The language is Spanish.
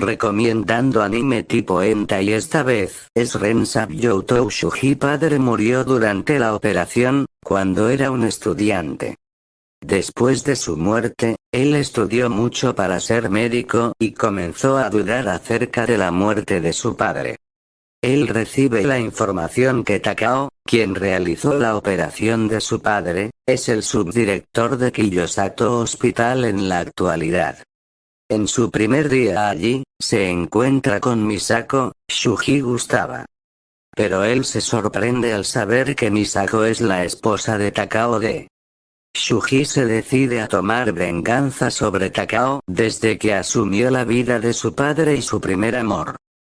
recomendando anime tipo y esta vez es Rensab Youtou Shuji padre murió durante la operación, cuando era un estudiante. Después de su muerte, él estudió mucho para ser médico y comenzó a dudar acerca de la muerte de su padre. Él recibe la información que Takao, quien realizó la operación de su padre, es el subdirector de Kiyosato Hospital en la actualidad. En su primer día allí, se encuentra con Misako, Shuji gustaba. Pero él se sorprende al saber que Misako es la esposa de Takao de. Shuji se decide a tomar venganza sobre Takao desde que asumió la vida de su padre y su primer amor.